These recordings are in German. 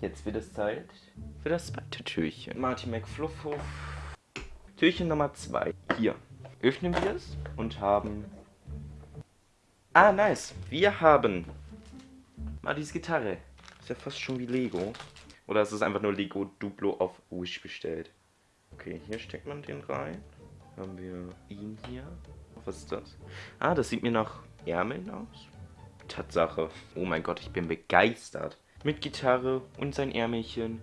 Jetzt wird es Zeit für das zweite Türchen. Martin McFluffhoff. Türchen Nummer 2. Hier. Öffnen wir es und haben... Ah, nice. Wir haben... Martis Gitarre. Ist ja fast schon wie Lego. Oder ist es einfach nur Lego Duplo auf Wish bestellt? Okay, hier steckt man den rein. Haben wir ihn hier. Was ist das? Ah, das sieht mir nach Ärmeln aus. Tatsache. Oh mein Gott, ich bin begeistert. Mit Gitarre und sein Ärmelchen.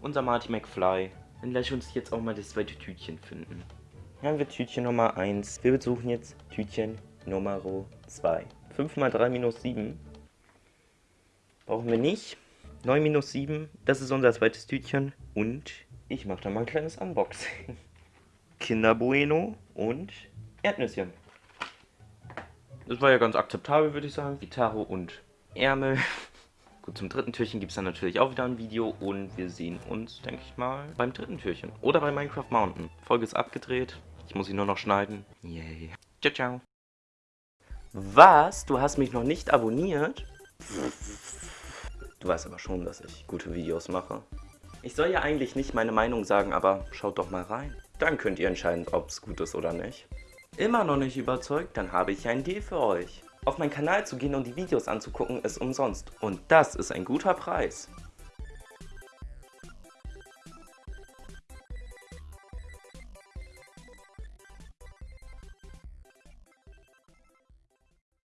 Unser Marty McFly. Dann lass uns jetzt auch mal das zweite Tütchen finden. Hier haben wir Tütchen Nummer 1. Wir besuchen jetzt Tütchen Nummer 2. 5 mal 3 minus 7. Brauchen wir nicht. 9 minus 7. Das ist unser zweites Tütchen. Und ich mache da mal ein kleines Unboxing. Kinder Bueno und Erdnüsschen. Das war ja ganz akzeptabel, würde ich sagen. Gitarre und Ärmel. Gut, zum dritten Türchen gibt es dann natürlich auch wieder ein Video und wir sehen uns, denke ich mal, beim dritten Türchen. Oder bei Minecraft Mountain. Folge ist abgedreht. Ich muss sie nur noch schneiden. Yay. Ciao, ciao. Was? Du hast mich noch nicht abonniert? Du weißt aber schon, dass ich gute Videos mache. Ich soll ja eigentlich nicht meine Meinung sagen, aber schaut doch mal rein. Dann könnt ihr entscheiden, ob es gut ist oder nicht. Immer noch nicht überzeugt? Dann habe ich ein Deal für euch. Auf meinen Kanal zu gehen und die Videos anzugucken ist umsonst. Und das ist ein guter Preis.